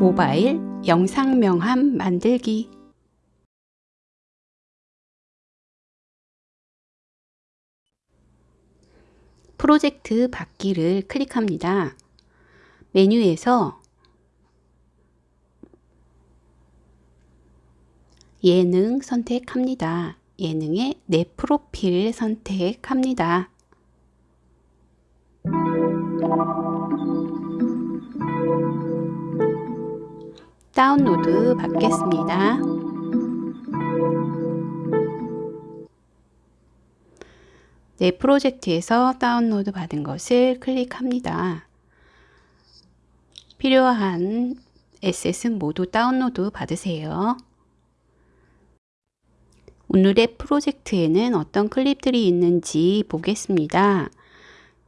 모바일 영상 명함 만들기 프로젝트 받기를 클릭합니다. 메뉴에서 예능 선택합니다. 예능의 내 프로필 선택합니다. 다운로드 받겠습니다. 내 프로젝트에서 다운로드 받은 것을 클릭합니다. 필요한 에셋은 모두 다운로드 받으세요. 오늘의 프로젝트에는 어떤 클립들이 있는지 보겠습니다.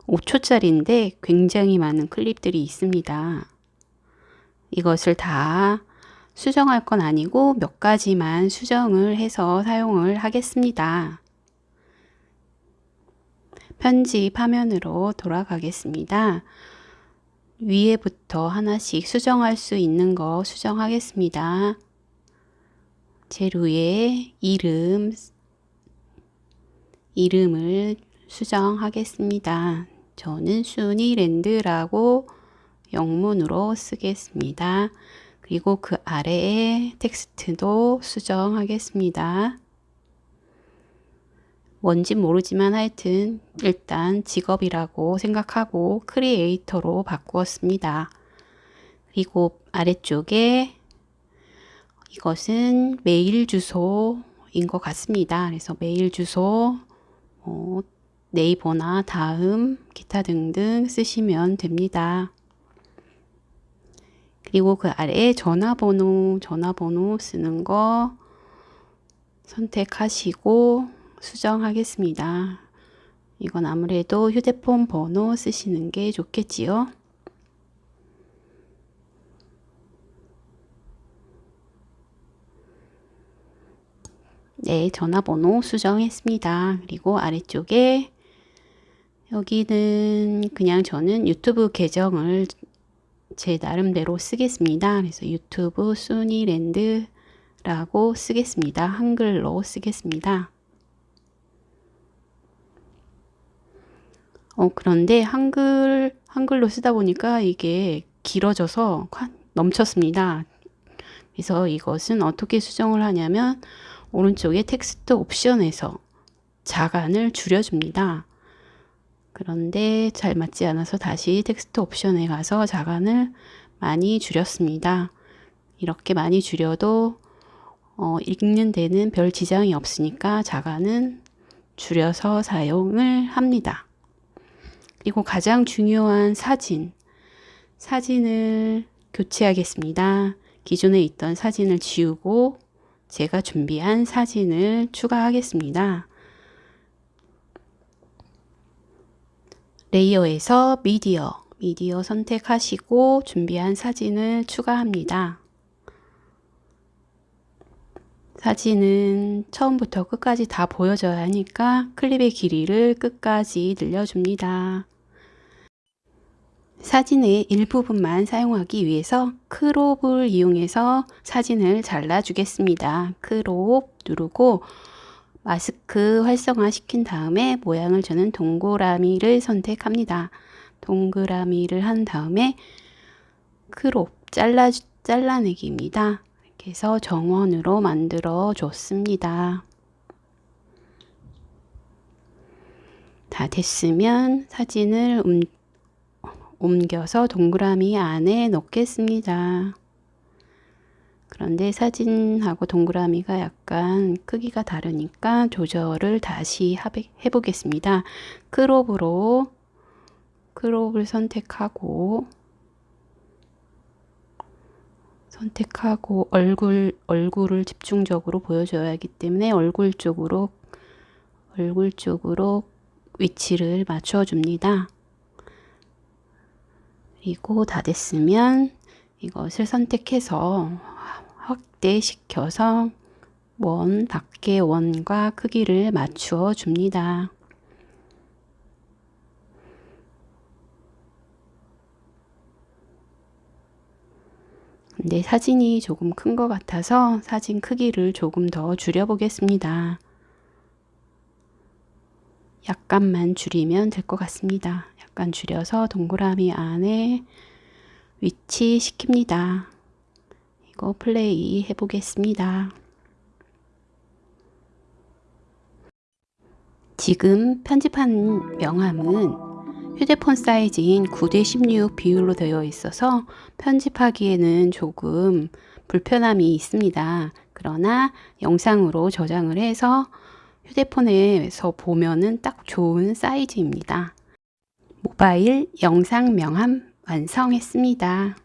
5초짜리인데 굉장히 많은 클립들이 있습니다. 이것을 다 수정할 건 아니고 몇 가지만 수정을 해서 사용을 하겠습니다. 편집 화면으로 돌아가겠습니다. 위에부터 하나씩 수정할 수 있는 거 수정하겠습니다. 재료의 이름, 이름을 수정하겠습니다. 저는 순이랜드라고 영문으로 쓰겠습니다. 그리고 그 아래에 텍스트도 수정하겠습니다. 뭔지 모르지만 하여튼 일단 직업이라고 생각하고 크리에이터로 바꾸었습니다. 그리고 아래쪽에 이것은 메일 주소인 것 같습니다. 그래서 메일 주소, 뭐 네이버나 다음, 기타 등등 쓰시면 됩니다. 그리고 그 아래에 전화번호, 전화번호 쓰는 거 선택하시고 수정하겠습니다. 이건 아무래도 휴대폰 번호 쓰시는 게 좋겠지요. 네, 전화번호 수정했습니다. 그리고 아래쪽에 여기는 그냥 저는 유튜브 계정을 제 나름대로 쓰겠습니다. 그래서 유튜브 순이랜드라고 쓰겠습니다. 한글로 쓰겠습니다. 어, 그런데 한글, 한글로 쓰다 보니까 이게 길어져서 넘쳤습니다. 그래서 이것은 어떻게 수정을 하냐면 오른쪽에 텍스트 옵션에서 자간을 줄여줍니다. 그런데 잘 맞지 않아서 다시 텍스트 옵션에 가서 자간을 많이 줄였습니다. 이렇게 많이 줄여도 어, 읽는 데는 별 지장이 없으니까 자간은 줄여서 사용을 합니다. 그리고 가장 중요한 사진. 사진을 교체하겠습니다. 기존에 있던 사진을 지우고 제가 준비한 사진을 추가하겠습니다. 레이어에서 미디어, 미디어 선택하시고 준비한 사진을 추가합니다. 사진은 처음부터 끝까지 다 보여져야 하니까 클립의 길이를 끝까지 늘려줍니다. 사진의 일부분만 사용하기 위해서 crop을 이용해서 사진을 잘라 주겠습니다. crop 누르고 마스크 활성화 시킨 다음에 모양을 저는 동그라미를 선택합니다. 동그라미를 한 다음에 crop 잘라, 잘라내기입니다. 이렇게 해서 정원으로 만들어 줬습니다. 다 됐으면 사진을 움, 옮겨서 동그라미 안에 넣겠습니다. 그런데 사진하고 동그라미가 약간 크기가 다르니까 조절을 다시 해보겠습니다. 크롭으로 크롭을 선택하고 선택하고 얼굴 얼굴을 집중적으로 보여줘야 하기 때문에 얼굴 쪽으로 얼굴 쪽으로 위치를 맞춰 줍니다. 그리고 다 됐으면 이것을 선택해서 확대시켜서 원 밖의 원과 크기를 맞추어 줍니다. 근데 사진이 조금 큰 것 같아서 사진 크기를 조금 더 줄여 보겠습니다. 약간만 줄이면 될 것 같습니다. 약간 줄여서 동그라미 안에 위치 시킵니다. 이거 플레이 해보겠습니다. 지금 편집한 명함은 휴대폰 사이즈인 9대16 비율로 되어 있어서 편집하기에는 조금 불편함이 있습니다. 그러나 영상으로 저장을 해서 휴대폰에서 보면은 딱 좋은 사이즈입니다. 모바일 영상 명함 완성했습니다.